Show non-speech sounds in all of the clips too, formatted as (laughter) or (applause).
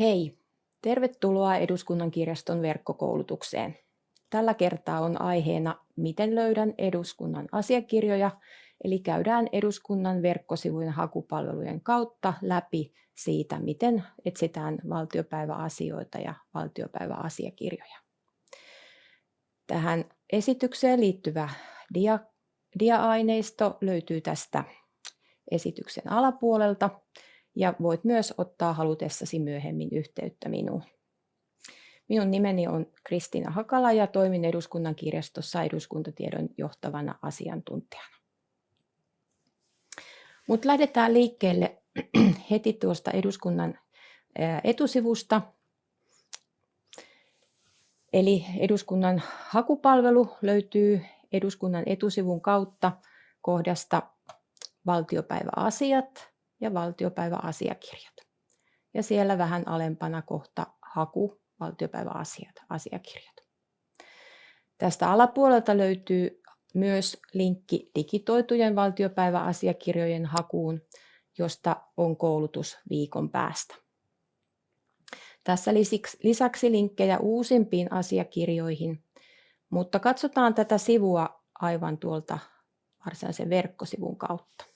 Hei, tervetuloa Eduskunnan kirjaston verkkokoulutukseen. Tällä kertaa on aiheena Miten löydän eduskunnan asiakirjoja, eli käydään eduskunnan verkkosivujen hakupalvelujen kautta läpi siitä, miten etsitään valtiopäiväasioita ja valtiopäiväasiakirjoja. Tähän esitykseen liittyvä dia, dia-aineisto löytyy tästä esityksen alapuolelta ja voit myös ottaa halutessasi myöhemmin yhteyttä minuun. Minun nimeni on Kristiina Hakala ja toimin eduskunnan kirjastossa eduskuntatiedon johtavana asiantuntijana. Mutta lähdetään liikkeelle (clears throat) heti tuosta eduskunnan etusivusta. Eli eduskunnan hakupalvelu löytyy eduskunnan etusivun kautta kohdasta valtiopäiväasiat ja valtiopäiväasiakirjat. Ja siellä vähän alempana kohta haku valtiopäiväasiat, asiakirjat. Tästä alapuolelta löytyy myös linkki digitoitujen valtiopäiväasiakirjojen hakuun, josta on koulutus viikon päästä. Tässä lisäksi linkkejä uusimpiin asiakirjoihin, mutta katsotaan tätä sivua aivan tuolta varsinaisen verkkosivun kautta.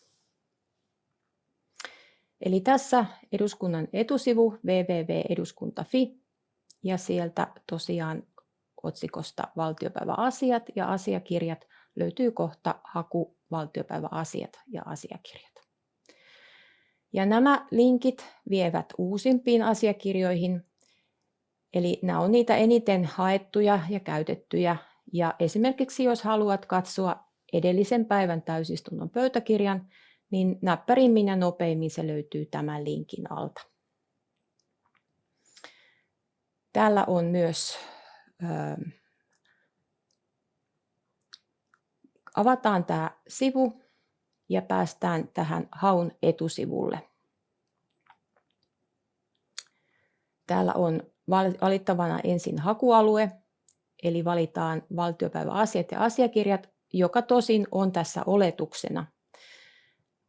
Eli tässä eduskunnan etusivu www.eduskunta.fi ja sieltä tosiaan otsikosta valtiopäiväasiat ja asiakirjat löytyy kohta haku valtiopäiväasiat ja asiakirjat. Ja nämä linkit vievät uusimpiin asiakirjoihin, eli nämä on niitä eniten haettuja ja käytettyjä. Ja esimerkiksi jos haluat katsoa edellisen päivän täysistunnon pöytäkirjan, niin näppärimmin ja nopeimmin se löytyy tämän linkin alta. Täällä on myös, äh, avataan tämä sivu ja päästään tähän haun etusivulle. Täällä on valittavana ensin hakualue, eli valitaan valtiopäiväasiat ja asiakirjat, joka tosin on tässä oletuksena.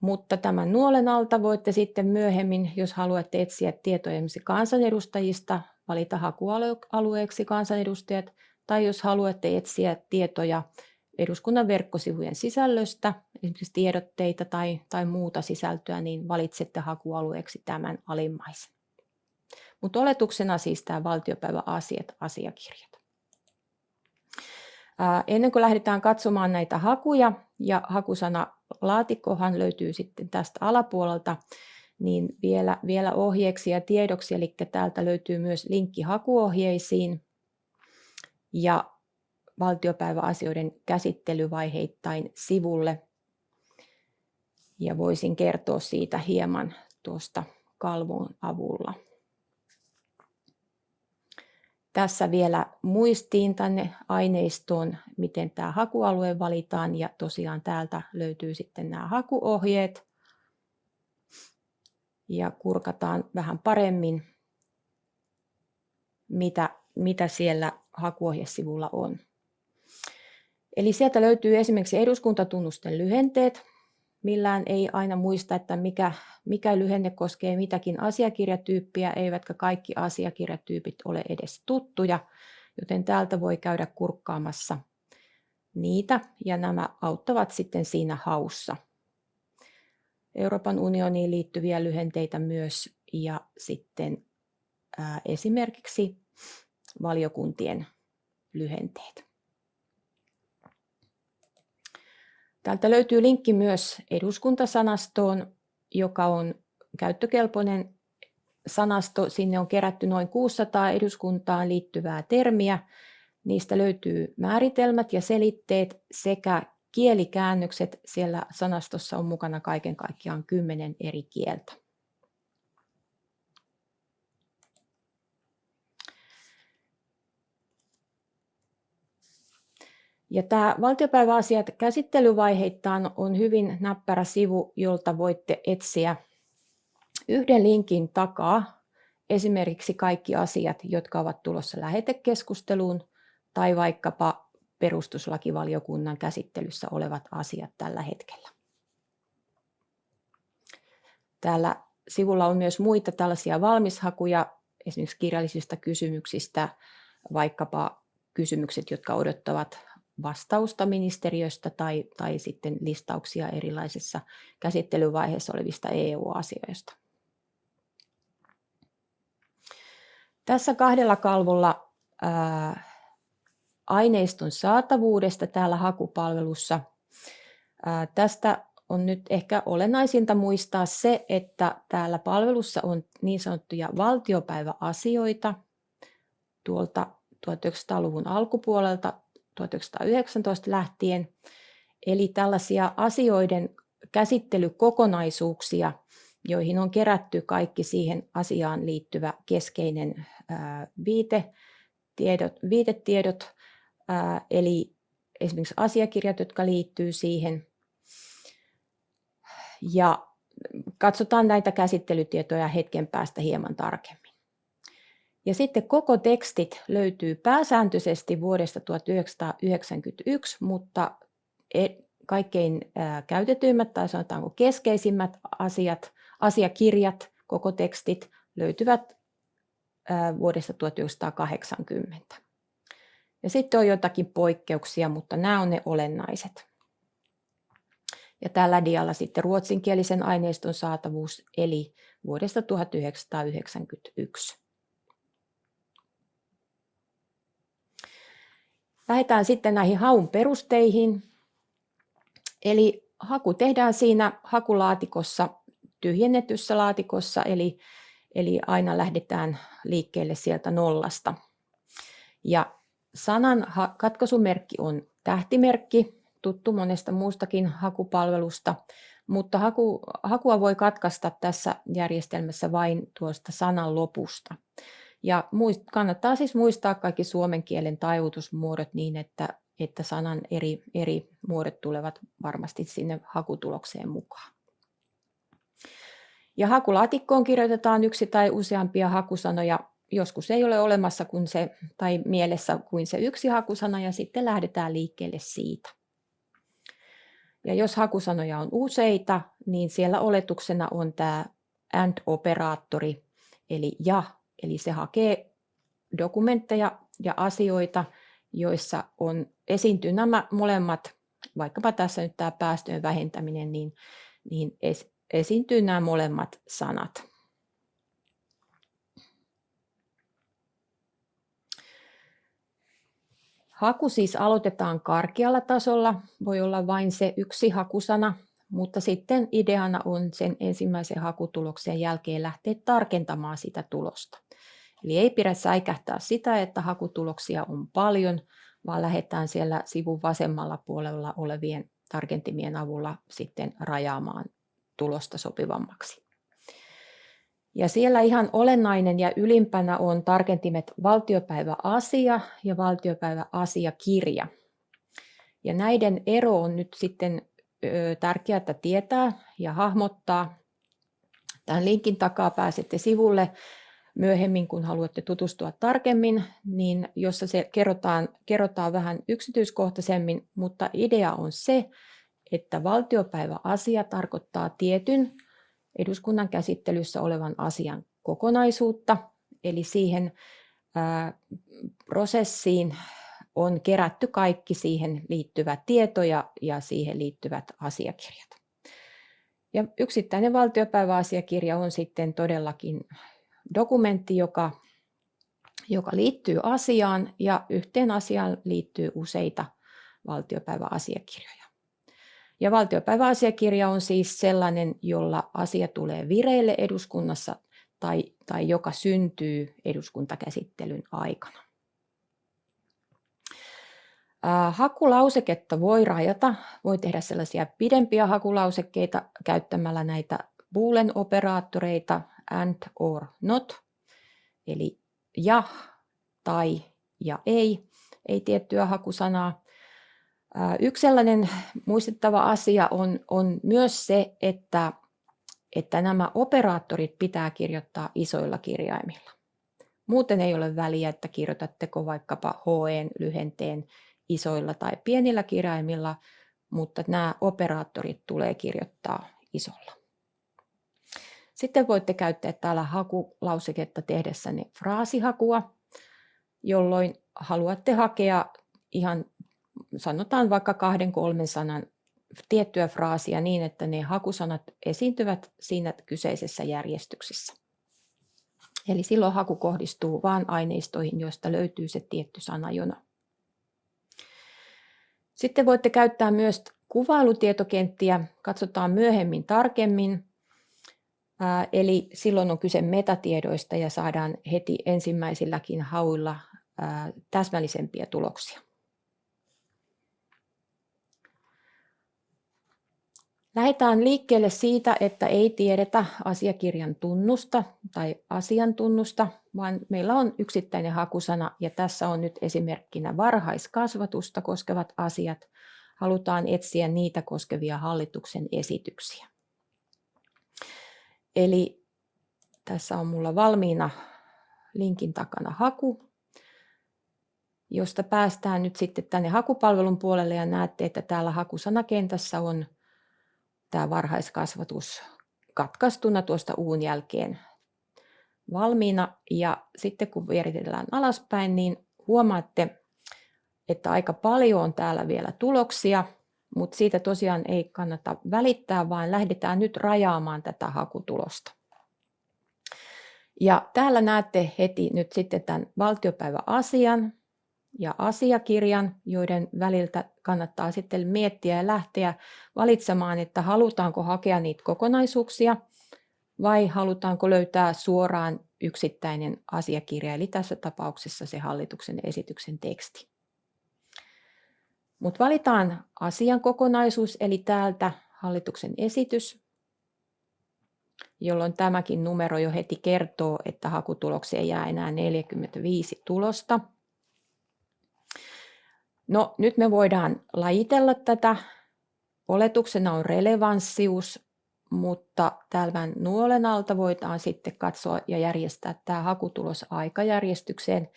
Mutta tämän nuolen alta voitte sitten myöhemmin, jos haluatte etsiä tietoja kansanedustajista, valita hakualueeksi kansanedustajat, tai jos haluatte etsiä tietoja eduskunnan verkkosivujen sisällöstä, esimerkiksi tiedotteita tai, tai muuta sisältöä, niin valitsette hakualueeksi tämän alimmaisen. Mutta oletuksena siis tämä valtiopäiväasiat asiakirjat. Ennen kuin lähdetään katsomaan näitä hakuja, ja hakusana laatikkohan löytyy sitten tästä alapuolelta, niin vielä, vielä ohjeeksi ja tiedoksi, eli täältä löytyy myös linkki hakuohjeisiin ja valtiopäiväasioiden käsittelyvaiheittain sivulle. Ja voisin kertoa siitä hieman tuosta kalvon avulla. Tässä vielä muistiin tänne aineistoon, miten tämä hakualue valitaan ja tosiaan täältä löytyy sitten nämä hakuohjeet ja kurkataan vähän paremmin, mitä, mitä siellä hakuohjesivulla on. Eli sieltä löytyy esimerkiksi eduskuntatunnusten lyhenteet. Millään ei aina muista, että mikä, mikä lyhenne koskee mitäkin asiakirjatyyppiä, eivätkä kaikki asiakirjatyypit ole edes tuttuja, joten täältä voi käydä kurkkaamassa niitä ja nämä auttavat sitten siinä haussa. Euroopan unioniin liittyviä lyhenteitä myös ja sitten ää, esimerkiksi valiokuntien lyhenteet. Täältä löytyy linkki myös eduskuntasanastoon, joka on käyttökelpoinen sanasto. Sinne on kerätty noin 600 eduskuntaan liittyvää termiä. Niistä löytyy määritelmät ja selitteet sekä kielikäännökset. Siellä sanastossa on mukana kaiken kaikkiaan kymmenen eri kieltä. Ja tämä valtiopäiväasiat käsittelyvaiheittain on hyvin näppärä sivu, jolta voitte etsiä yhden linkin takaa esimerkiksi kaikki asiat, jotka ovat tulossa lähetekeskusteluun tai vaikkapa perustuslakivaliokunnan käsittelyssä olevat asiat tällä hetkellä. Täällä sivulla on myös muita tällaisia valmishakuja, esimerkiksi kirjallisista kysymyksistä, vaikkapa kysymykset, jotka odottavat vastausta ministeriöstä tai, tai sitten listauksia erilaisissa käsittelyvaiheessa olevista EU-asioista. Tässä kahdella kalvolla ää, aineiston saatavuudesta täällä hakupalvelussa. Ää, tästä on nyt ehkä olennaisinta muistaa se, että täällä palvelussa on niin sanottuja valtiopäiväasioita tuolta 1900-luvun alkupuolelta 1919 lähtien. Eli tällaisia asioiden käsittelykokonaisuuksia, joihin on kerätty kaikki siihen asiaan liittyvä keskeinen viite, tiedot, viitetiedot, eli esimerkiksi asiakirjat, jotka liittyy siihen. Ja katsotaan näitä käsittelytietoja hetken päästä hieman tarkemmin. Ja sitten koko tekstit löytyy pääsääntöisesti vuodesta 1991, mutta e, kaikkein käytetyimmät tai sanotaanko keskeisimmät asiat, asiakirjat, koko tekstit löytyvät vuodesta 1980. Ja sitten on jotakin poikkeuksia, mutta nämä on ne olennaiset. Ja tällä dialla sitten ruotsinkielisen aineiston saatavuus, eli vuodesta 1991. Lähdetään sitten näihin haun perusteihin. Eli haku tehdään siinä hakulaatikossa, tyhjennetyssä laatikossa, eli, eli aina lähdetään liikkeelle sieltä nollasta. Ja sanan katkaisumerkki on tähtimerkki, tuttu monesta muustakin hakupalvelusta, mutta haku, hakua voi katkaista tässä järjestelmässä vain tuosta sanan lopusta. Ja muist, kannattaa siis muistaa kaikki suomen kielen taivutusmuodot niin, että, että sanan eri, eri muodot tulevat varmasti sinne hakutulokseen mukaan. Ja hakulaatikkoon kirjoitetaan yksi tai useampia hakusanoja. Joskus ei ole olemassa kuin se, tai mielessä kuin se yksi hakusana ja sitten lähdetään liikkeelle siitä. Ja jos hakusanoja on useita, niin siellä oletuksena on tämä AND-operaattori, eli ja Eli se hakee dokumentteja ja asioita, joissa on esiintyy nämä molemmat, vaikkapa tässä nyt tämä päästöjen vähentäminen, niin, niin es, esiintyy nämä molemmat sanat. Haku siis aloitetaan karkealla tasolla, voi olla vain se yksi hakusana, mutta sitten ideana on sen ensimmäisen hakutuloksen jälkeen lähteä tarkentamaan sitä tulosta. Eli ei pidä säikähtää sitä, että hakutuloksia on paljon, vaan lähdetään siellä sivun vasemmalla puolella olevien tarkentimien avulla sitten rajaamaan tulosta sopivammaksi. Ja siellä ihan olennainen ja ylimpänä on tarkentimet valtiopäiväasia ja valtiopäiväasiakirja. Ja näiden ero on nyt sitten tärkeää tietää ja hahmottaa. Tämän linkin takaa pääsette sivulle myöhemmin, kun haluatte tutustua tarkemmin, niin jossa se kerrotaan, kerrotaan vähän yksityiskohtaisemmin, mutta idea on se, että valtiopäiväasia tarkoittaa tietyn eduskunnan käsittelyssä olevan asian kokonaisuutta, eli siihen ää, prosessiin on kerätty kaikki siihen liittyvät tietoja ja siihen liittyvät asiakirjat. Ja yksittäinen valtiopäiväasiakirja on sitten todellakin dokumentti, joka, joka liittyy asiaan ja yhteen asiaan liittyy useita valtiopäiväasiakirjoja. Ja valtiopäiväasiakirja on siis sellainen, jolla asia tulee vireille eduskunnassa tai, tai joka syntyy eduskuntakäsittelyn aikana. Hakulauseketta voi rajata, voi tehdä sellaisia pidempiä hakulausekkeita käyttämällä näitä boolean operaattoreita and or not, eli ja tai ja ei, ei tiettyä hakusanaa. Yksi sellainen muistettava asia on, on myös se, että, että nämä operaattorit pitää kirjoittaa isoilla kirjaimilla. Muuten ei ole väliä, että kirjoitatteko vaikkapa HE-lyhenteen isoilla tai pienillä kirjaimilla, mutta nämä operaattorit tulee kirjoittaa isolla. Sitten voitte käyttää täällä hakulauseketta tehdessänne fraasihakua, jolloin haluatte hakea ihan sanotaan vaikka kahden kolmen sanan tiettyä fraasia niin, että ne hakusanat esiintyvät siinä kyseisessä järjestyksessä. Eli silloin haku kohdistuu vain aineistoihin, joista löytyy se tietty sanajona. Sitten voitte käyttää myös kuvailutietokenttiä, katsotaan myöhemmin tarkemmin. Eli silloin on kyse metatiedoista ja saadaan heti ensimmäisilläkin hauilla täsmällisempiä tuloksia. Lähdetään liikkeelle siitä, että ei tiedetä asiakirjan tunnusta tai asiantunnusta, vaan meillä on yksittäinen hakusana ja tässä on nyt esimerkkinä varhaiskasvatusta koskevat asiat. Halutaan etsiä niitä koskevia hallituksen esityksiä. Eli tässä on mulla valmiina linkin takana haku, josta päästään nyt sitten tänne hakupalvelun puolelle ja näette, että täällä hakusanakentässä on tämä varhaiskasvatus katkaistuna tuosta uun jälkeen valmiina. Ja sitten kun vieritellään alaspäin, niin huomaatte, että aika paljon on täällä vielä tuloksia, mutta siitä tosiaan ei kannata välittää, vaan lähdetään nyt rajaamaan tätä hakutulosta. Ja täällä näette heti nyt sitten tämän valtiopäiväasian, ja asiakirjan, joiden väliltä kannattaa sitten miettiä ja lähteä valitsemaan, että halutaanko hakea niitä kokonaisuuksia vai halutaanko löytää suoraan yksittäinen asiakirja, eli tässä tapauksessa se hallituksen esityksen teksti. Mutta valitaan asian kokonaisuus, eli täältä hallituksen esitys, jolloin tämäkin numero jo heti kertoo, että hakutulokseen jää enää 45 tulosta. No nyt me voidaan lajitella tätä. Oletuksena on relevanssius, mutta tämän nuolen alta voidaan sitten katsoa ja järjestää tämä hakutulos aikajärjestykseen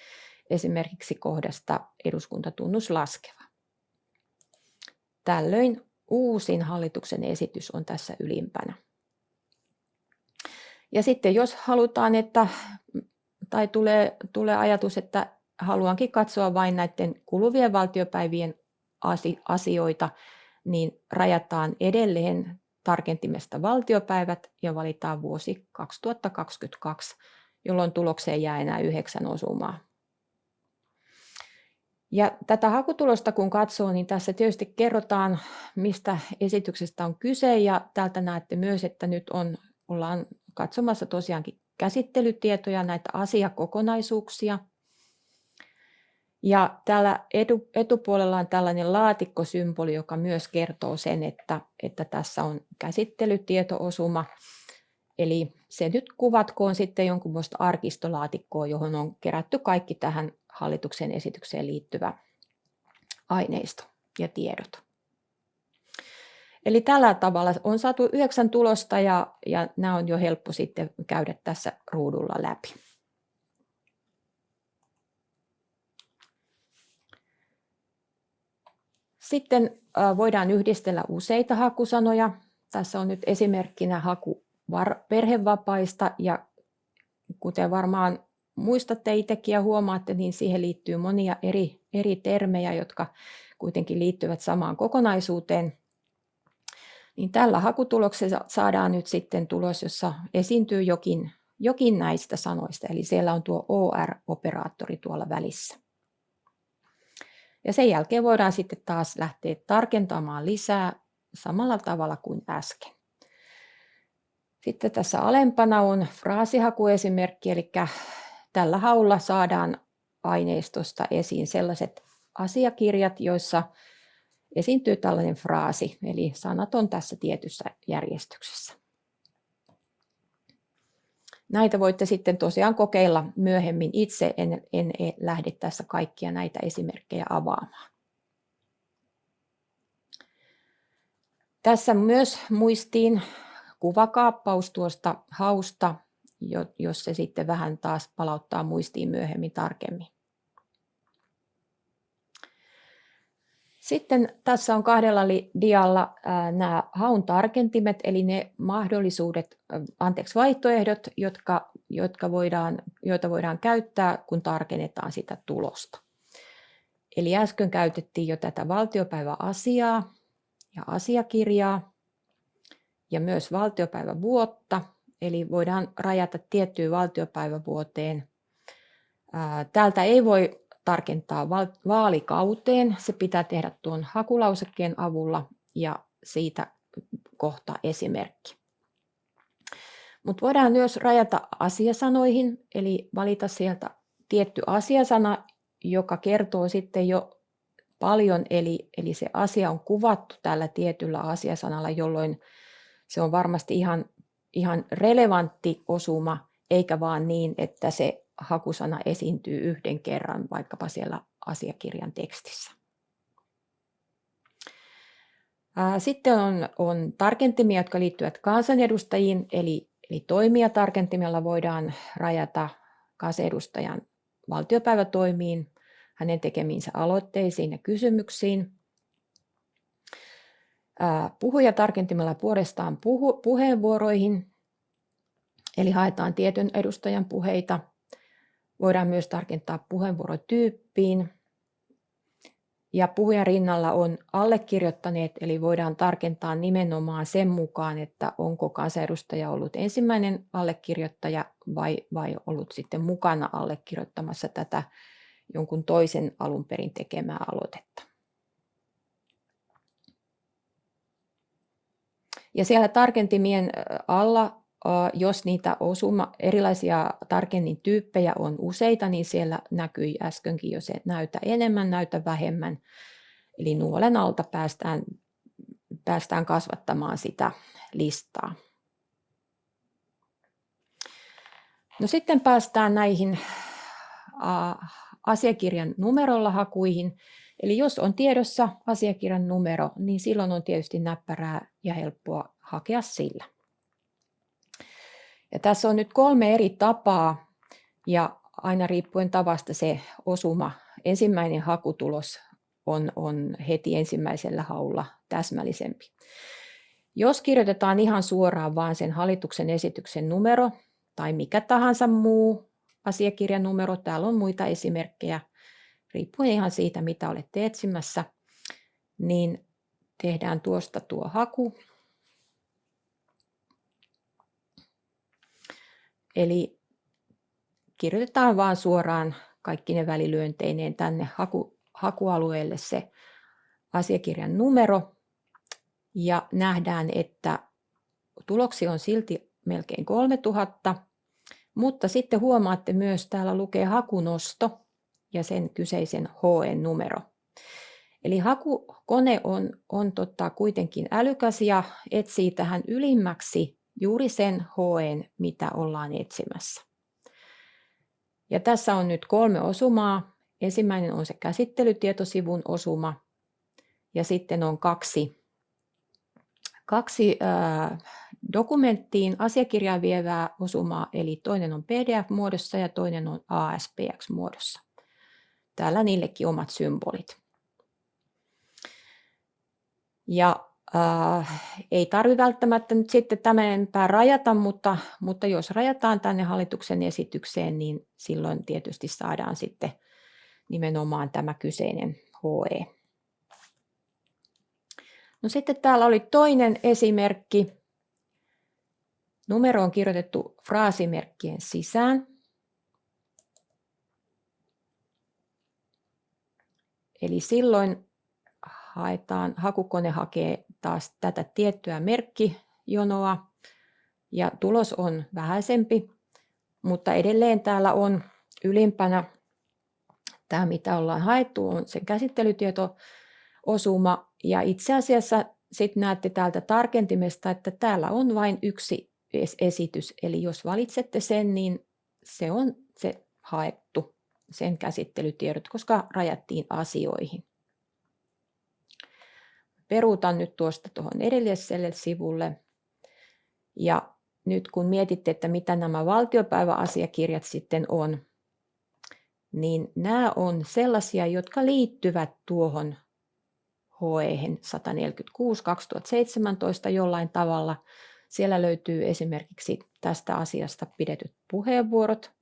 esimerkiksi kohdasta eduskuntatunnus laskeva. Tällöin uusin hallituksen esitys on tässä ylimpänä. Ja sitten jos halutaan, että, tai tulee, tulee ajatus, että haluankin katsoa vain näiden kuluvien valtiopäivien asioita, niin rajataan edelleen tarkentimesta valtiopäivät ja valitaan vuosi 2022, jolloin tulokseen jää enää yhdeksän osumaa. Ja tätä hakutulosta kun katsoo, niin tässä tietysti kerrotaan, mistä esityksestä on kyse ja täältä näette myös, että nyt on, ollaan katsomassa tosiaankin käsittelytietoja, näitä asiakokonaisuuksia – ja täällä etu, etupuolella on tällainen laatikkosymboli, joka myös kertoo sen, että, että tässä on käsittelytieto-osuma. Eli se nyt kuvatkoon sitten jonkunlaista arkistolaatikkoa, johon on kerätty kaikki tähän hallituksen esitykseen liittyvä aineisto ja tiedot. Eli tällä tavalla on saatu yhdeksän tulosta ja, ja nämä on jo helppo sitten käydä tässä ruudulla läpi. Sitten voidaan yhdistellä useita hakusanoja. Tässä on nyt esimerkkinä haku perhevapaista ja kuten varmaan muistatte itsekin ja huomaatte, niin siihen liittyy monia eri, eri termejä, jotka kuitenkin liittyvät samaan kokonaisuuteen. Niin tällä hakutuloksella saadaan nyt sitten tulos, jossa esiintyy jokin, jokin näistä sanoista, eli siellä on tuo OR-operaattori tuolla välissä. Ja sen jälkeen voidaan sitten taas lähteä tarkentamaan lisää samalla tavalla kuin äsken. Sitten tässä alempana on fraasihakuesimerkki, eli tällä haulla saadaan aineistosta esiin sellaiset asiakirjat, joissa esiintyy tällainen fraasi, eli sanat on tässä tietyssä järjestyksessä. Näitä voitte sitten tosiaan kokeilla myöhemmin itse, en, en lähde tässä kaikkia näitä esimerkkejä avaamaan. Tässä myös muistiin kuvakaappaus tuosta hausta, jos se sitten vähän taas palauttaa muistiin myöhemmin tarkemmin. Sitten tässä on kahdella dialla nämä haun tarkentimet, eli ne mahdollisuudet, anteeksi, vaihtoehdot, jotka, jotka voidaan, joita voidaan käyttää, kun tarkennetaan sitä tulosta. Eli äsken käytettiin jo tätä valtiopäiväasiaa ja asiakirjaa ja myös valtiopäivävuotta, eli voidaan rajata tiettyyn valtiopäivävuoteen. Täältä ei voi tarkentaa vaalikauteen. Se pitää tehdä tuon hakulausekkeen avulla ja siitä kohta esimerkki. Mutta voidaan myös rajata asiasanoihin, eli valita sieltä tietty asiasana, joka kertoo sitten jo paljon, eli, eli se asia on kuvattu tällä tietyllä asiasanalla, jolloin se on varmasti ihan, ihan relevantti osuma, eikä vaan niin, että se hakusana esiintyy yhden kerran vaikkapa siellä asiakirjan tekstissä. Sitten on, on tarkentimia, jotka liittyvät kansanedustajiin, eli, eli toimijatarkentimella voidaan rajata kansanedustajan valtiopäivätoimiin, hänen tekemiinsä aloitteisiin ja kysymyksiin. Puhujatarkentimella puolestaan puhu, puheenvuoroihin, eli haetaan tietyn edustajan puheita – Voidaan myös tarkentaa puheenvuorotyyppiin. Ja puhujan rinnalla on allekirjoittaneet, eli voidaan tarkentaa nimenomaan sen mukaan, että onko kansanedustaja ollut ensimmäinen allekirjoittaja vai, vai ollut sitten mukana allekirjoittamassa tätä jonkun toisen alun perin tekemää aloitetta. Ja siellä tarkentimien alla jos niitä osuma, erilaisia tarkennin tyyppejä on useita, niin siellä näkyi äskenkin jo se näytä enemmän, näytä vähemmän. Eli nuolen alta päästään, päästään kasvattamaan sitä listaa. No sitten päästään näihin asiakirjan numerolla hakuihin. Eli jos on tiedossa asiakirjan numero, niin silloin on tietysti näppärää ja helppoa hakea sillä. Ja tässä on nyt kolme eri tapaa ja aina riippuen tavasta se osuma, ensimmäinen hakutulos on, on heti ensimmäisellä haulla täsmällisempi. Jos kirjoitetaan ihan suoraan vain sen hallituksen esityksen numero tai mikä tahansa muu asiakirjan numero, täällä on muita esimerkkejä, riippuen ihan siitä, mitä olette etsimässä, niin tehdään tuosta tuo haku. Eli kirjoitetaan vaan suoraan kaikki ne välilyönteineen tänne haku, hakualueelle se asiakirjan numero. Ja nähdään, että tuloksi on silti melkein 3000, mutta sitten huomaatte myös, täällä lukee hakunosto ja sen kyseisen HN-numero. Eli hakukone on, on tota kuitenkin älykäs ja etsii tähän ylimmäksi juuri sen HN, mitä ollaan etsimässä. Ja tässä on nyt kolme osumaa. Ensimmäinen on se käsittelytietosivun osuma ja sitten on kaksi, kaksi ää, dokumenttiin asiakirjaa vievää osumaa, eli toinen on PDF-muodossa ja toinen on ASPX-muodossa. Täällä niillekin omat symbolit. Ja Äh, ei tarvi välttämättä nyt sitten tämän enempää rajata, mutta, mutta jos rajataan tänne hallituksen esitykseen, niin silloin tietysti saadaan sitten nimenomaan tämä kyseinen HE. No sitten täällä oli toinen esimerkki. Numero on kirjoitettu fraasimerkkien sisään. Eli silloin haetaan, hakukone hakee taas tätä tiettyä merkkijonoa ja tulos on vähäisempi, mutta edelleen täällä on ylimpänä tämä, mitä ollaan haettu, on se käsittelytieto-osuma ja itse asiassa sitten näette täältä tarkentimesta, että täällä on vain yksi esitys, eli jos valitsette sen, niin se on se haettu, sen käsittelytiedot, koska rajattiin asioihin peruutan nyt tuosta tuohon edelliselle sivulle. Ja nyt kun mietitte, että mitä nämä valtiopäiväasiakirjat sitten on, niin nämä on sellaisia, jotka liittyvät tuohon HE 146 2017 jollain tavalla. Siellä löytyy esimerkiksi tästä asiasta pidetyt puheenvuorot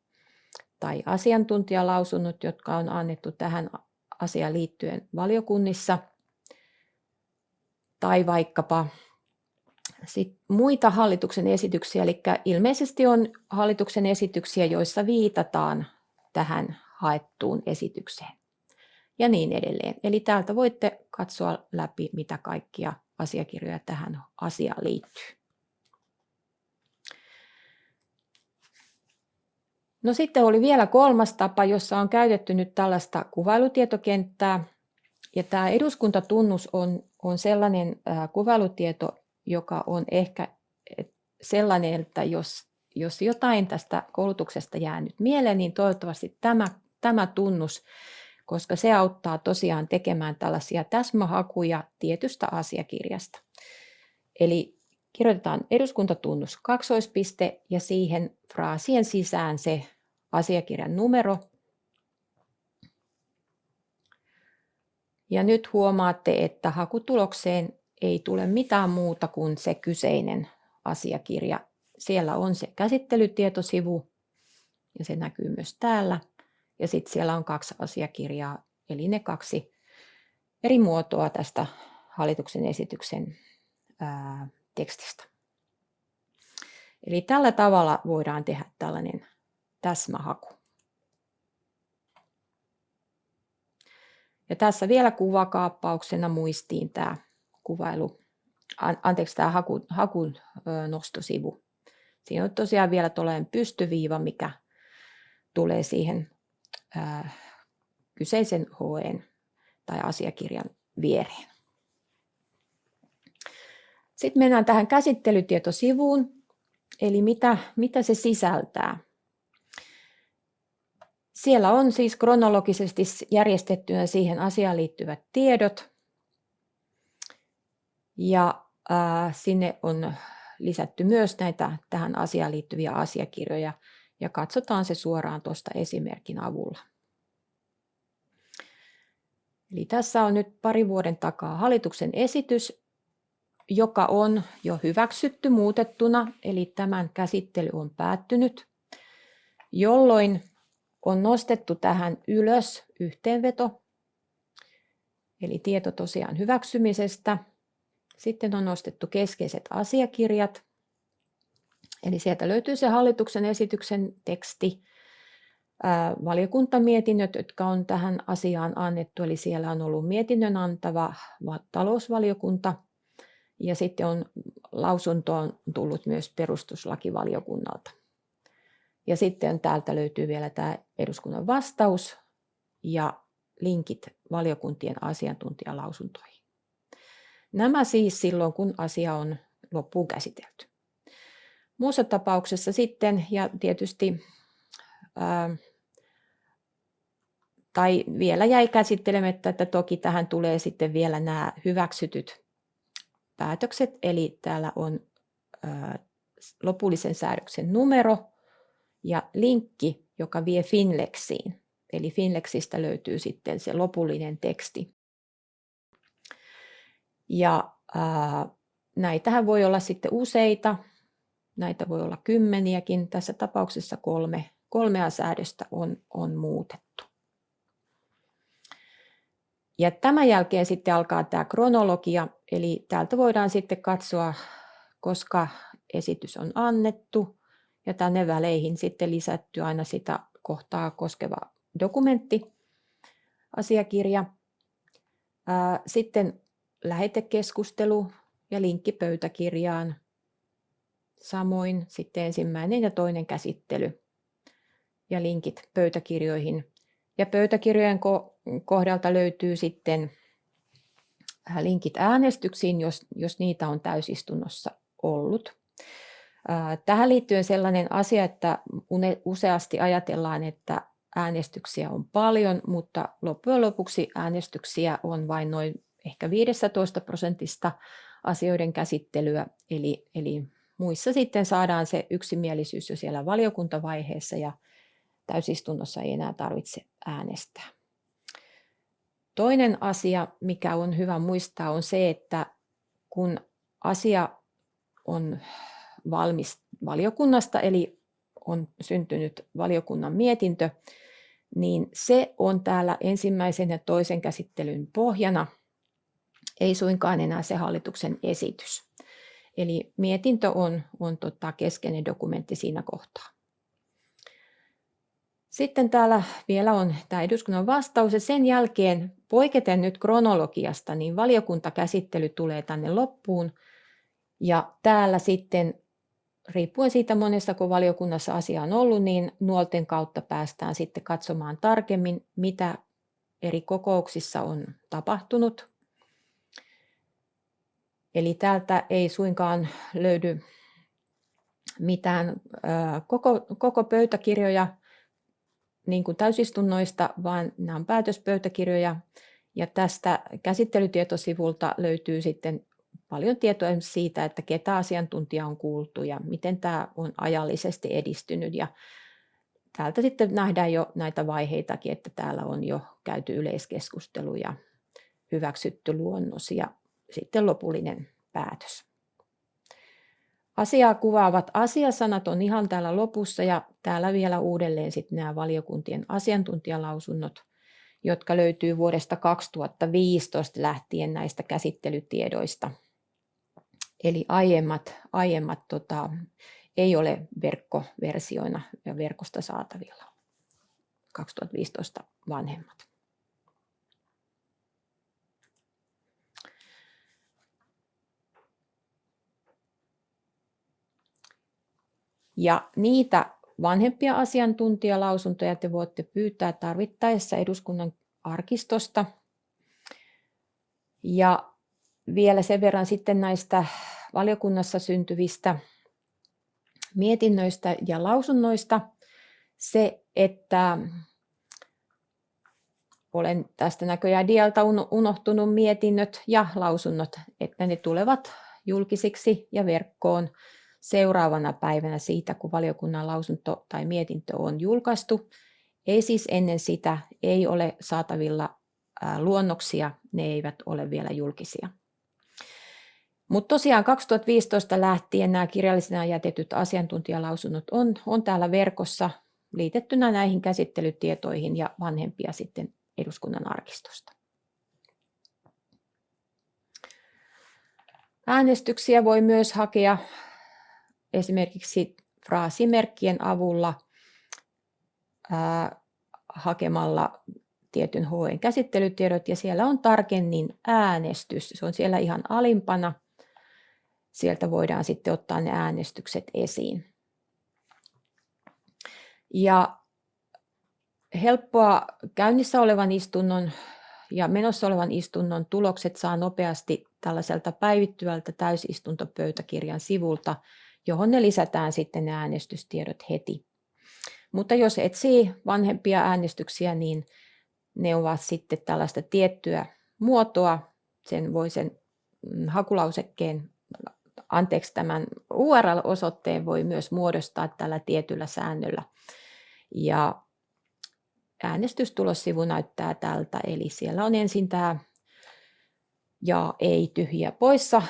tai asiantuntijalausunnot, jotka on annettu tähän asiaan liittyen valiokunnissa. Tai vaikkapa sit muita hallituksen esityksiä, eli ilmeisesti on hallituksen esityksiä, joissa viitataan tähän haettuun esitykseen ja niin edelleen. Eli täältä voitte katsoa läpi, mitä kaikkia asiakirjoja tähän asiaan liittyy. No sitten oli vielä kolmas tapa, jossa on käytetty nyt tällaista kuvailutietokenttää. Ja tämä eduskuntatunnus on, on sellainen äh, kuvailutieto, joka on ehkä sellainen, että jos, jos jotain tästä koulutuksesta jää nyt mieleen, niin toivottavasti tämä, tämä tunnus, koska se auttaa tosiaan tekemään tällaisia täsmähakuja tietystä asiakirjasta. Eli kirjoitetaan eduskuntatunnus kaksoispiste ja siihen fraasien sisään se asiakirjan numero. Ja nyt huomaatte, että hakutulokseen ei tule mitään muuta kuin se kyseinen asiakirja. Siellä on se käsittelytietosivu ja se näkyy myös täällä. Ja sitten siellä on kaksi asiakirjaa, eli ne kaksi eri muotoa tästä hallituksen esityksen tekstistä. Eli tällä tavalla voidaan tehdä tällainen täsmähaku. Ja tässä vielä kuvakaappauksena muistiin tämä kuvailu, anteeksi tämä haku, hakun nostosivu. Siinä on tosiaan vielä tuollainen pystyviiva, mikä tulee siihen ää, kyseisen HEn tai asiakirjan viereen. Sitten mennään tähän käsittelytietosivuun, eli mitä, mitä se sisältää. Siellä on siis kronologisesti järjestettynä siihen asiaan liittyvät tiedot. Ja sinne on lisätty myös näitä tähän asiaan liittyviä asiakirjoja ja katsotaan se suoraan tuosta esimerkin avulla. Eli tässä on nyt pari vuoden takaa hallituksen esitys, joka on jo hyväksytty muutettuna, eli tämän käsittely on päättynyt, jolloin on nostettu tähän ylös yhteenveto, eli tieto tosiaan hyväksymisestä. Sitten on nostettu keskeiset asiakirjat, eli sieltä löytyy se hallituksen esityksen teksti, valiokuntamietinnöt, jotka on tähän asiaan annettu, eli siellä on ollut mietinnön antava talousvaliokunta, ja sitten on lausuntoon tullut myös perustuslakivaliokunnalta. Ja sitten täältä löytyy vielä tämä eduskunnan vastaus ja linkit valiokuntien asiantuntijalausuntoihin. Nämä siis silloin, kun asia on loppuun käsitelty. Muussa tapauksessa sitten, ja tietysti, ää, tai vielä jäi käsittelemättä, että toki tähän tulee sitten vielä nämä hyväksytyt päätökset, eli täällä on lopullisen säädöksen numero, ja linkki, joka vie Finlexiin. Eli Finlexistä löytyy sitten se lopullinen teksti. Ja ää, näitähän voi olla sitten useita, näitä voi olla kymmeniäkin. Tässä tapauksessa kolme, kolmea säädöstä on, on muutettu. Ja tämän jälkeen sitten alkaa tämä kronologia, eli täältä voidaan sitten katsoa, koska esitys on annettu, ja tänne väleihin sitten lisätty aina sitä kohtaa koskeva dokumentti, asiakirja. Sitten lähetekeskustelu ja linkki pöytäkirjaan. Samoin sitten ensimmäinen ja toinen käsittely ja linkit pöytäkirjoihin. Ja pöytäkirjojen kohdalta löytyy sitten linkit äänestyksiin, jos, jos niitä on täysistunnossa ollut. Tähän liittyen sellainen asia, että useasti ajatellaan, että äänestyksiä on paljon, mutta loppujen lopuksi äänestyksiä on vain noin ehkä 15 prosentista asioiden käsittelyä, eli, eli muissa sitten saadaan se yksimielisyys jo siellä valiokuntavaiheessa ja täysistunnossa ei enää tarvitse äänestää. Toinen asia, mikä on hyvä muistaa, on se, että kun asia on valmis valiokunnasta, eli on syntynyt valiokunnan mietintö, niin se on täällä ensimmäisen ja toisen käsittelyn pohjana, ei suinkaan enää se hallituksen esitys. Eli mietintö on, on tota keskeinen dokumentti siinä kohtaa. Sitten täällä vielä on tämä eduskunnan vastaus ja sen jälkeen poiketen nyt kronologiasta, niin valiokuntakäsittely tulee tänne loppuun ja täällä sitten riippuen siitä monessa, kun valiokunnassa asia on ollut, niin nuolten kautta päästään sitten katsomaan tarkemmin, mitä eri kokouksissa on tapahtunut. Eli täältä ei suinkaan löydy mitään koko, koko pöytäkirjoja niin kuin täysistunnoista, vaan nämä on päätöspöytäkirjoja. Ja tästä käsittelytietosivulta löytyy sitten paljon tietoa siitä, että ketä asiantuntija on kuultu ja miten tämä on ajallisesti edistynyt. Ja täältä sitten nähdään jo näitä vaiheitakin, että täällä on jo käyty yleiskeskustelu ja hyväksytty luonnos ja sitten lopullinen päätös. Asiaa kuvaavat asiasanat on ihan täällä lopussa ja täällä vielä uudelleen sitten nämä valiokuntien asiantuntijalausunnot, jotka löytyy vuodesta 2015 lähtien näistä käsittelytiedoista. Eli aiemmat, aiemmat tota, ei ole verkkoversioina ja verkosta saatavilla. 2015 vanhemmat. Ja niitä vanhempia asiantuntijalausuntoja te voitte pyytää tarvittaessa eduskunnan arkistosta. Ja vielä sen verran sitten näistä valiokunnassa syntyvistä mietinnöistä ja lausunnoista se, että olen tästä näköjään dialta unohtunut mietinnöt ja lausunnot, että ne tulevat julkisiksi ja verkkoon seuraavana päivänä siitä, kun valiokunnan lausunto tai mietintö on julkaistu. Ei siis ennen sitä, ei ole saatavilla luonnoksia, ne eivät ole vielä julkisia. Mutta tosiaan 2015 lähtien nämä kirjallisena jätetyt asiantuntijalausunnot on, on täällä verkossa liitettynä näihin käsittelytietoihin ja vanhempia sitten eduskunnan arkistosta. Äänestyksiä voi myös hakea esimerkiksi fraasimerkkien avulla ää, hakemalla tietyn HEn käsittelytiedot ja siellä on tarkennin äänestys. Se on siellä ihan alimpana. Sieltä voidaan sitten ottaa ne äänestykset esiin. Ja helppoa käynnissä olevan istunnon ja menossa olevan istunnon tulokset saa nopeasti tällaiselta päivittyvältä täysistuntopöytäkirjan sivulta johon ne lisätään sitten ne äänestystiedot heti. Mutta jos etsii vanhempia äänestyksiä, niin ne ovat sitten tällaista tiettyä muotoa. Sen voi sen mm, hakulausekkeen, anteeksi tämän URL-osoitteen voi myös muodostaa tällä tietyllä säännöllä. Ja äänestystulossivu näyttää tältä, eli siellä on ensin tämä ja ei tyhjiä poissa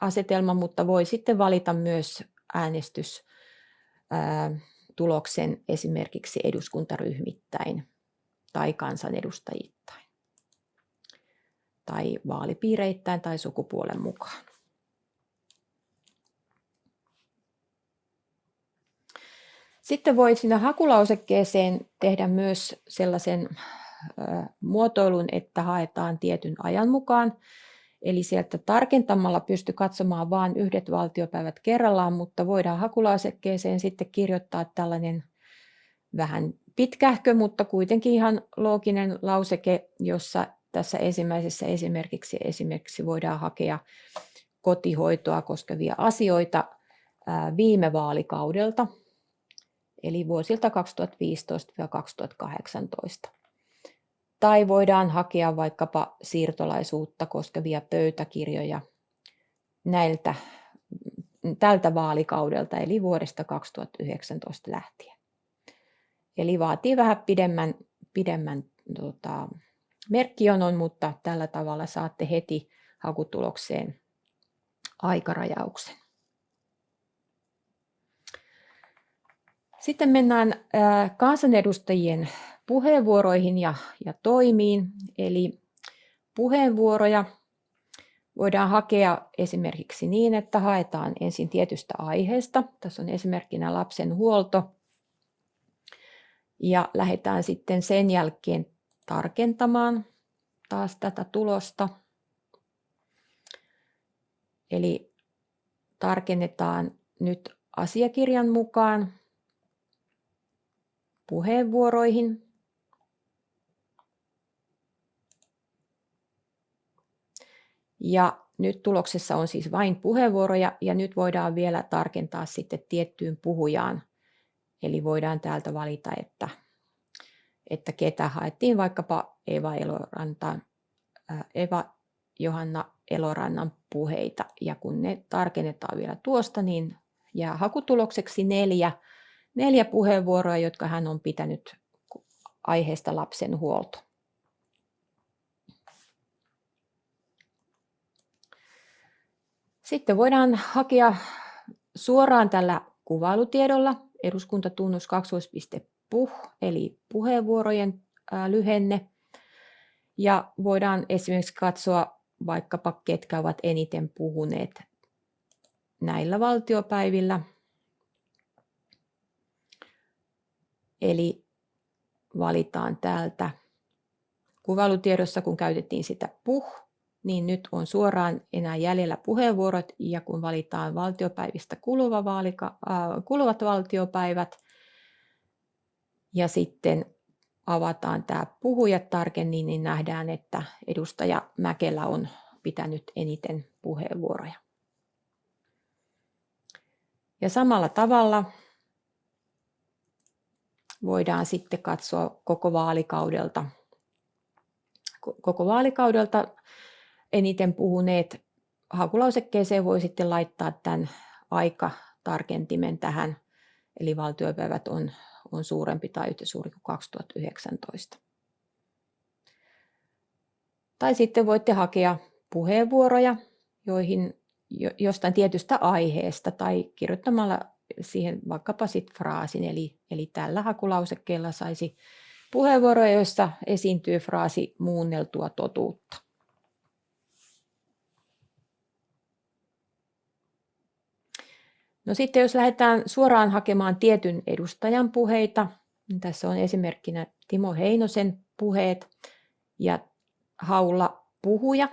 asetelma, mutta voi sitten valita myös äänestystuloksen esimerkiksi eduskuntaryhmittäin tai kansanedustajittain tai vaalipiireittäin tai sukupuolen mukaan. Sitten voi siinä hakulausekkeeseen tehdä myös sellaisen muotoilun, että haetaan tietyn ajan mukaan. Eli sieltä tarkentamalla pysty katsomaan vain yhdet valtiopäivät kerrallaan, mutta voidaan hakulausekkeeseen sitten kirjoittaa tällainen vähän pitkähkö, mutta kuitenkin ihan looginen lauseke, jossa tässä ensimmäisessä esimerkiksi, esimerkiksi voidaan hakea kotihoitoa koskevia asioita viime vaalikaudelta, eli vuosilta 2015-2018 tai voidaan hakea vaikkapa siirtolaisuutta koskevia pöytäkirjoja näiltä, tältä vaalikaudelta, eli vuodesta 2019 lähtien. Eli vaatii vähän pidemmän, pidemmän tota, merkkijonon, mutta tällä tavalla saatte heti hakutulokseen aikarajauksen. Sitten mennään kansanedustajien puheenvuoroihin ja, ja toimiin. Eli puheenvuoroja voidaan hakea esimerkiksi niin, että haetaan ensin tietystä aiheesta. Tässä on esimerkkinä lapsen huolto. Ja lähdetään sitten sen jälkeen tarkentamaan taas tätä tulosta. Eli tarkennetaan nyt asiakirjan mukaan puheenvuoroihin. Ja nyt tuloksessa on siis vain puheenvuoroja ja nyt voidaan vielä tarkentaa sitten tiettyyn puhujaan. Eli voidaan täältä valita, että, että ketä haettiin vaikkapa Eva, Eloranta, Eva Johanna Elorannan puheita. Ja kun ne tarkennetaan vielä tuosta, niin jää hakutulokseksi neljä neljä puheenvuoroa, jotka hän on pitänyt aiheesta lapsen huolto. Sitten voidaan hakea suoraan tällä kuvailutiedolla eduskuntatunnus 2. puh, eli puheenvuorojen lyhenne. Ja voidaan esimerkiksi katsoa vaikkapa, ketkä ovat eniten puhuneet näillä valtiopäivillä – Eli valitaan täältä kuvailutiedossa, kun käytettiin sitä puh, niin nyt on suoraan enää jäljellä puheenvuorot ja kun valitaan valtiopäivistä kuluva vaalika, äh, kuluvat valtiopäivät ja sitten avataan tämä puhujat tarkemmin, niin nähdään, että edustaja Mäkelä on pitänyt eniten puheenvuoroja. Ja samalla tavalla voidaan sitten katsoa koko vaalikaudelta, koko vaalikaudelta eniten puhuneet hakulausekkeeseen voi sitten laittaa tämän aikatarkentimen tähän, eli valtiopäivät on, on suurempi tai yhtä suuri kuin 2019. Tai sitten voitte hakea puheenvuoroja, joihin jostain tietystä aiheesta tai kirjoittamalla siihen vaikkapa sit fraasin, eli, eli tällä hakulausekkeella saisi puheenvuoroja, joissa esiintyy fraasi muunneltua totuutta. No sitten jos lähdetään suoraan hakemaan tietyn edustajan puheita, niin tässä on esimerkkinä Timo Heinosen puheet ja haulla puhuja,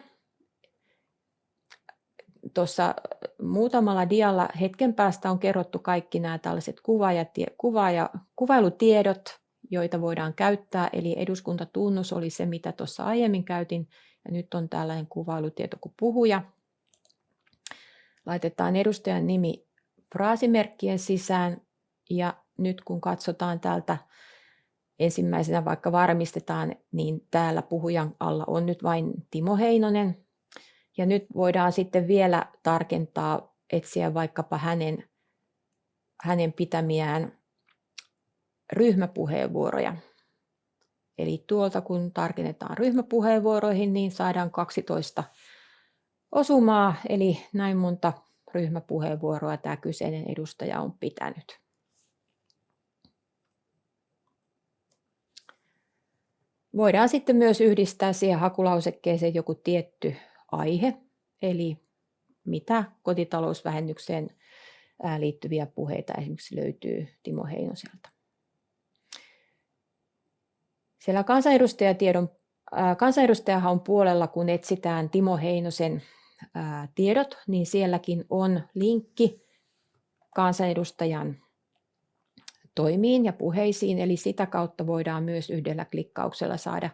tuossa muutamalla dialla hetken päästä on kerrottu kaikki nämä tällaiset kuva- ja, kuva- ja kuvailutiedot, joita voidaan käyttää. Eli eduskuntatunnus oli se, mitä tuossa aiemmin käytin, ja nyt on tällainen kuvailutieto kuin puhuja. Laitetaan edustajan nimi fraasimerkkien sisään, ja nyt kun katsotaan täältä ensimmäisenä vaikka varmistetaan, niin täällä puhujan alla on nyt vain Timo Heinonen, ja nyt voidaan sitten vielä tarkentaa, etsiä vaikkapa hänen, hänen pitämiään ryhmäpuheenvuoroja. Eli tuolta kun tarkennetaan ryhmäpuheenvuoroihin, niin saadaan 12 osumaa, eli näin monta ryhmäpuheenvuoroa tämä kyseinen edustaja on pitänyt. Voidaan sitten myös yhdistää siihen hakulausekkeeseen joku tietty aihe, eli mitä kotitalousvähennykseen liittyviä puheita esimerkiksi löytyy Timo Heinoselta. Siellä kansanedustajatiedon, kansanedustajahan puolella, kun etsitään Timo Heinosen tiedot, niin sielläkin on linkki kansanedustajan toimiin ja puheisiin, eli sitä kautta voidaan myös yhdellä klikkauksella saada,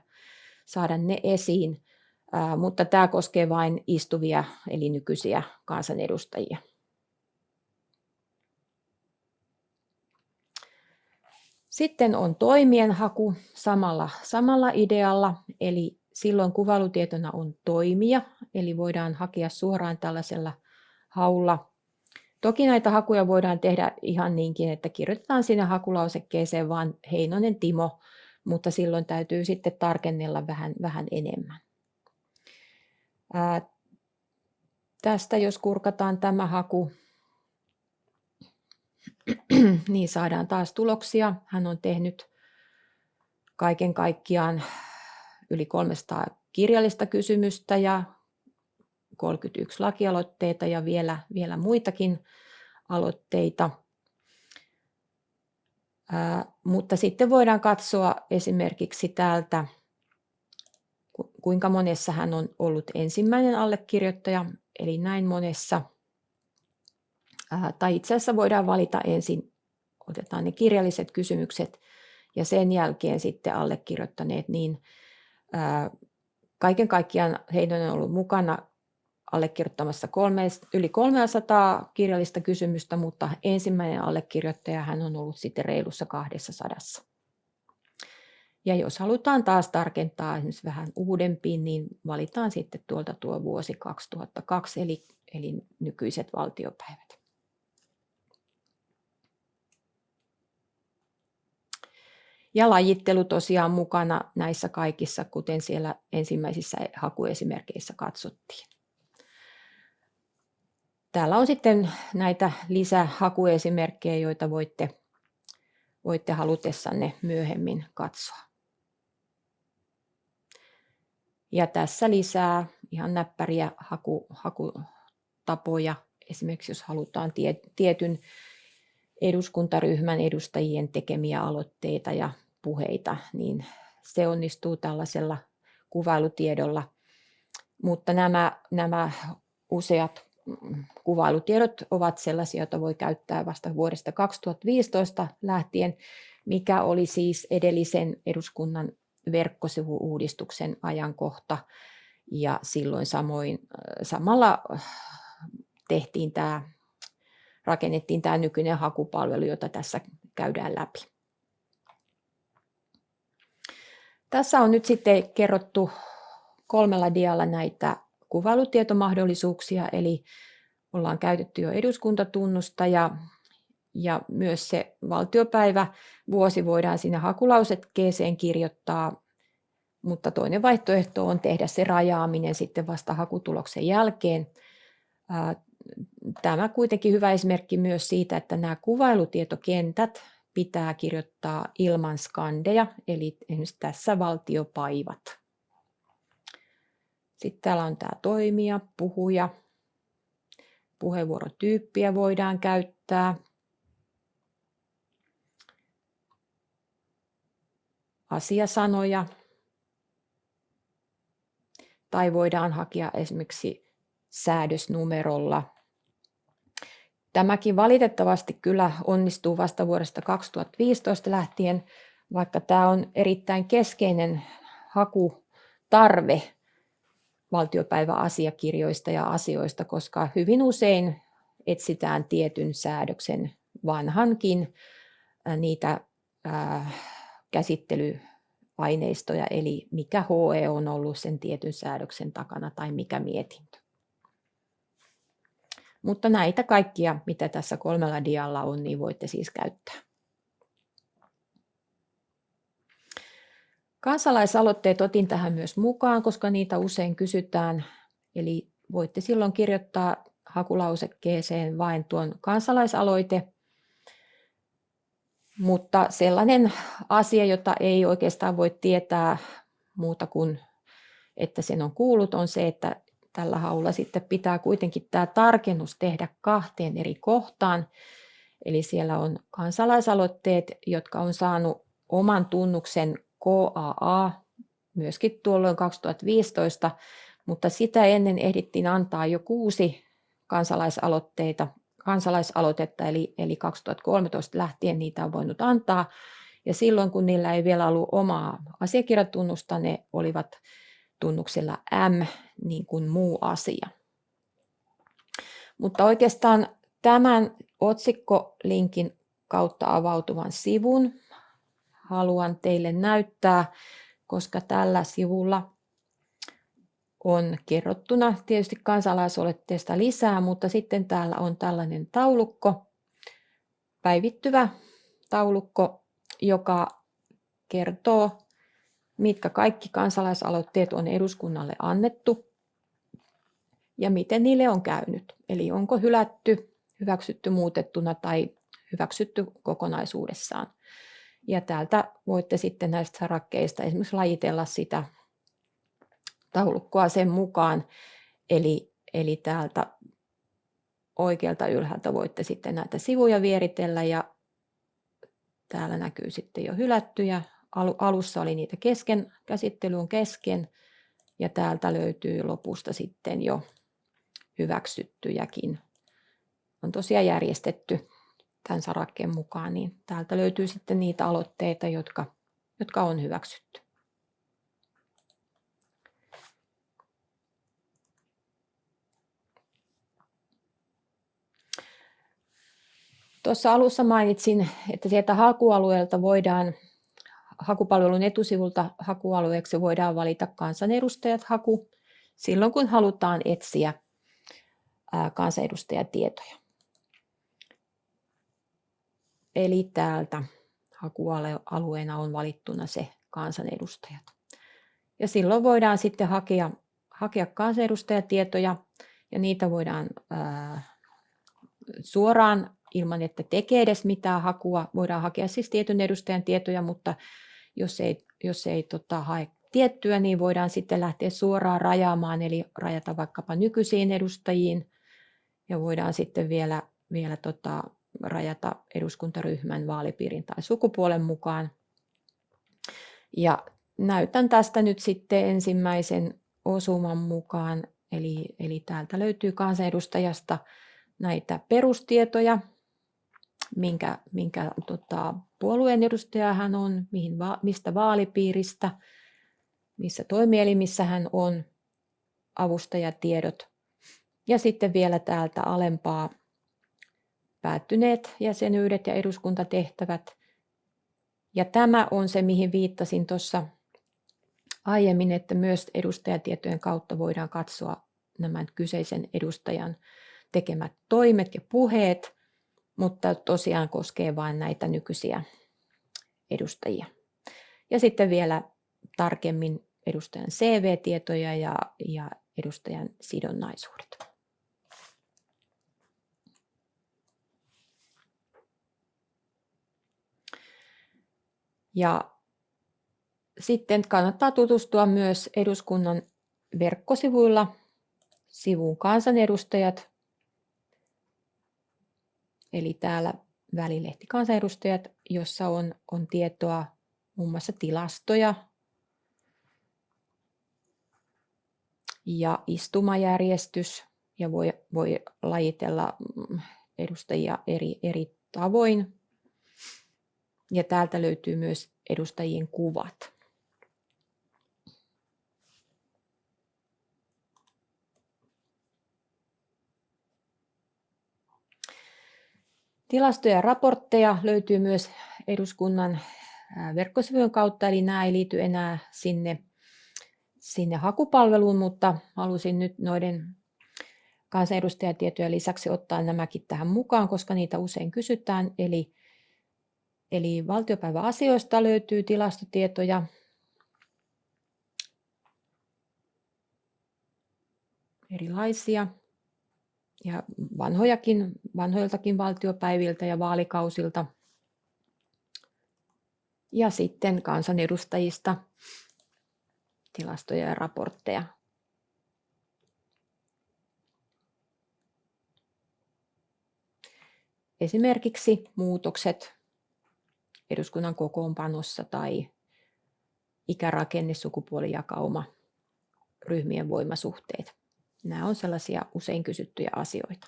saada ne esiin mutta tämä koskee vain istuvia eli nykyisiä kansanedustajia. Sitten on toimien haku samalla, samalla idealla, eli silloin kuvailutietona on toimia, eli voidaan hakea suoraan tällaisella haulla. Toki näitä hakuja voidaan tehdä ihan niinkin, että kirjoitetaan sinne hakulausekkeeseen vaan Heinonen Timo, mutta silloin täytyy sitten tarkennella vähän, vähän enemmän. Ää, tästä jos kurkataan tämä haku, niin saadaan taas tuloksia. Hän on tehnyt kaiken kaikkiaan yli 300 kirjallista kysymystä ja 31 lakialoitteita ja vielä, vielä muitakin aloitteita. Ää, mutta sitten voidaan katsoa esimerkiksi täältä, kuinka monessa hän on ollut ensimmäinen allekirjoittaja, eli näin monessa. Ää, tai itse asiassa voidaan valita ensin, otetaan ne kirjalliset kysymykset ja sen jälkeen sitten allekirjoittaneet, niin kaiken kaikkiaan heidän on ollut mukana allekirjoittamassa kolme, yli 300 kirjallista kysymystä, mutta ensimmäinen allekirjoittaja hän on ollut sitten reilussa 200. Ja jos halutaan taas tarkentaa esimerkiksi vähän uudempiin, niin valitaan sitten tuolta tuo vuosi 2002, eli, eli nykyiset valtiopäivät. Ja lajittelu tosiaan mukana näissä kaikissa, kuten siellä ensimmäisissä hakuesimerkkeissä katsottiin. Täällä on sitten näitä lisähakuesimerkkejä, joita voitte, voitte halutessanne myöhemmin katsoa. Ja tässä lisää ihan näppäriä haku, hakutapoja. Esimerkiksi jos halutaan tie, tietyn eduskuntaryhmän edustajien tekemiä aloitteita ja puheita, niin se onnistuu tällaisella kuvailutiedolla. Mutta nämä, nämä useat kuvailutiedot ovat sellaisia, joita voi käyttää vasta vuodesta 2015 lähtien, mikä oli siis edellisen eduskunnan verkkosivuuudistuksen ajankohta. Ja silloin samoin, samalla tehtiin tämä, rakennettiin tämä nykyinen hakupalvelu, jota tässä käydään läpi. Tässä on nyt sitten kerrottu kolmella dialla näitä kuvailutietomahdollisuuksia, eli ollaan käytetty jo eduskuntatunnusta ja, ja myös se valtiopäivä vuosi voidaan sinne hakulausekkeeseen kirjoittaa, mutta toinen vaihtoehto on tehdä se rajaaminen sitten vasta hakutuloksen jälkeen. Tämä kuitenkin hyvä esimerkki myös siitä, että nämä kuvailutietokentät pitää kirjoittaa ilman skandeja, eli tässä valtiopaivat. Sitten täällä on tämä toimija, puhuja. Puheenvuorotyyppiä voidaan käyttää. Asiasanoja. Tai voidaan hakea esimerkiksi säädösnumerolla. Tämäkin valitettavasti kyllä onnistuu vasta vuodesta 2015 lähtien, vaikka tämä on erittäin keskeinen hakutarve valtiopäiväasiakirjoista ja asioista, koska hyvin usein etsitään tietyn säädöksen vanhankin niitä käsittelyaineistoja, eli mikä HE on ollut sen tietyn säädöksen takana tai mikä mietintö. Mutta näitä kaikkia, mitä tässä kolmella dialla on, niin voitte siis käyttää. Kansalaisaloitteet otin tähän myös mukaan, koska niitä usein kysytään. Eli voitte silloin kirjoittaa hakulausekkeeseen vain tuon kansalaisaloite. Mutta sellainen asia, jota ei oikeastaan voi tietää muuta kuin, että sen on kuullut, on se, että tällä haulla sitten pitää kuitenkin tämä tarkennus tehdä kahteen eri kohtaan. Eli siellä on kansalaisaloitteet, jotka on saanut oman tunnuksen KAA myöskin tuolloin 2015, mutta sitä ennen ehdittiin antaa jo kuusi kansalaisaloitteita, kansalaisaloitetta, eli, eli 2013 lähtien niitä on voinut antaa. Ja silloin, kun niillä ei vielä ollut omaa asiakirjatunnusta, ne olivat tunnuksella M, niin kuin muu asia. Mutta oikeastaan tämän otsikkolinkin kautta avautuvan sivun haluan teille näyttää, koska tällä sivulla on kerrottuna tietysti kansalaisoletteesta lisää, mutta sitten täällä on tällainen taulukko, päivittyvä taulukko, joka kertoo, mitkä kaikki kansalaisaloitteet on eduskunnalle annettu ja miten niille on käynyt. Eli onko hylätty, hyväksytty muutettuna tai hyväksytty kokonaisuudessaan. Ja täältä voitte sitten näistä sarakkeista esimerkiksi lajitella sitä taulukkoa sen mukaan. Eli, eli täältä oikealta ylhäältä voitte sitten näitä sivuja vieritellä ja täällä näkyy sitten jo hylättyjä. Alussa oli niitä kesken, käsittely on kesken ja täältä löytyy lopusta sitten jo hyväksyttyjäkin. On tosiaan järjestetty tämän sarakkeen mukaan, niin täältä löytyy sitten niitä aloitteita, jotka, jotka on hyväksytty. Tuossa alussa mainitsin, että sieltä hakualueelta voidaan, hakupalvelun etusivulta hakualueeksi voidaan valita kansanedustajat haku silloin, kun halutaan etsiä kansanedustajatietoja. Eli täältä hakualueena on valittuna se kansanedustajat. Ja silloin voidaan sitten hakea, hakea kansanedustajatietoja ja niitä voidaan ää, suoraan ilman, että tekee edes mitään hakua. Voidaan hakea siis tietyn edustajan tietoja, mutta jos ei, jos ei tota, hae tiettyä, niin voidaan sitten lähteä suoraan rajaamaan, eli rajata vaikkapa nykyisiin edustajiin, ja voidaan sitten vielä, vielä tota, rajata eduskuntaryhmän vaalipiirin tai sukupuolen mukaan. Ja näytän tästä nyt sitten ensimmäisen osuman mukaan, eli, eli täältä löytyy kansanedustajasta näitä perustietoja, minkä, minkä tota, puolueen edustaja hän on, mihin, va, mistä vaalipiiristä, missä toimielimissä hän on, avustajatiedot. Ja sitten vielä täältä alempaa päättyneet jäsenyydet ja eduskuntatehtävät. Ja tämä on se, mihin viittasin tuossa aiemmin, että myös edustajatietojen kautta voidaan katsoa nämä kyseisen edustajan tekemät toimet ja puheet, mutta tosiaan koskee vain näitä nykyisiä edustajia. Ja sitten vielä tarkemmin edustajan CV-tietoja ja, ja edustajan sidonnaisuudet. Ja sitten kannattaa tutustua myös eduskunnan verkkosivuilla sivuun kansanedustajat. Eli täällä välilehti kansanedustajat, jossa on, on tietoa muun muassa tilastoja ja istumajärjestys ja voi, voi lajitella mm, edustajia eri, eri tavoin ja täältä löytyy myös edustajien kuvat. Tilastoja ja raportteja löytyy myös eduskunnan verkkosivujen kautta, eli nämä ei liity enää sinne, sinne hakupalveluun, mutta halusin nyt noiden kansanedustajatietojen lisäksi ottaa nämäkin tähän mukaan, koska niitä usein kysytään. Eli Eli valtiopäiväasioista löytyy tilastotietoja. Erilaisia ja vanhojakin, vanhoiltakin valtiopäiviltä ja vaalikausilta. Ja sitten kansanedustajista tilastoja ja raportteja. Esimerkiksi muutokset eduskunnan kokoonpanossa tai ikärakenne, sukupuolijakauma, ryhmien voimasuhteet. Nämä on sellaisia usein kysyttyjä asioita.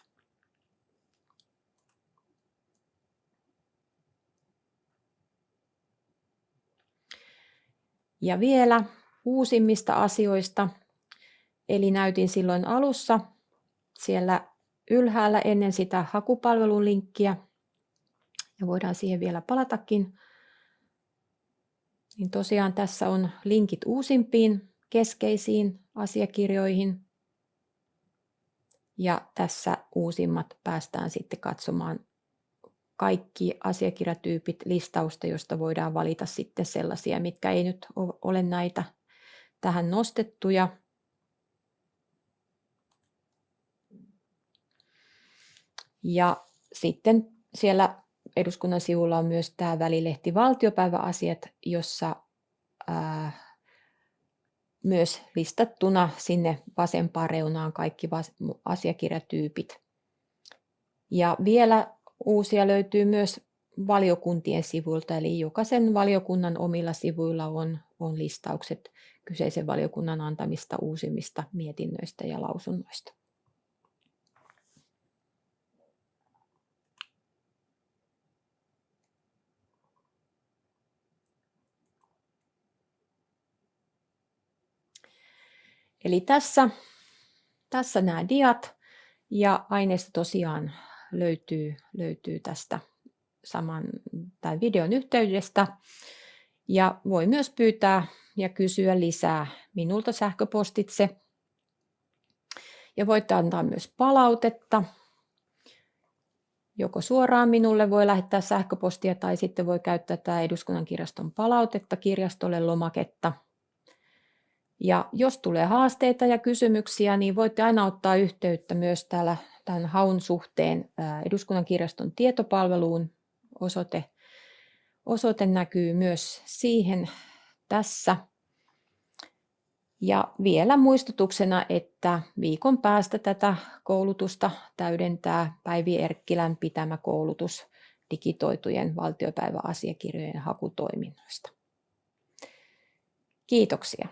Ja vielä uusimmista asioista. Eli näytin silloin alussa siellä ylhäällä ennen sitä hakupalvelun linkkiä ja voidaan siihen vielä palatakin. Niin tosiaan tässä on linkit uusimpiin keskeisiin asiakirjoihin. Ja tässä uusimmat päästään sitten katsomaan kaikki asiakirjatyypit listausta, josta voidaan valita sitten sellaisia, mitkä ei nyt ole näitä tähän nostettuja. Ja sitten siellä eduskunnan sivulla on myös tämä välilehti Valtiopäiväasiat, jossa ää, myös listattuna sinne vasempaan reunaan kaikki asiakirjatyypit. Ja vielä uusia löytyy myös valiokuntien sivuilta, eli jokaisen valiokunnan omilla sivuilla on, on listaukset kyseisen valiokunnan antamista uusimmista mietinnöistä ja lausunnoista. Eli tässä, tässä nämä diat ja aineisto tosiaan löytyy, löytyy tästä saman tämän videon yhteydestä. Ja voi myös pyytää ja kysyä lisää minulta sähköpostitse. Ja voitte antaa myös palautetta. Joko suoraan minulle voi lähettää sähköpostia tai sitten voi käyttää tämä eduskunnan kirjaston palautetta kirjastolle lomaketta. Ja jos tulee haasteita ja kysymyksiä, niin voitte aina ottaa yhteyttä myös täällä tämän haun suhteen eduskunnan kirjaston tietopalveluun. Osoite, osoite näkyy myös siihen tässä. Ja vielä muistutuksena, että viikon päästä tätä koulutusta täydentää Päivi Erkkilän pitämä koulutus digitoitujen valtiopäiväasiakirjojen hakutoiminnoista. Kiitoksia.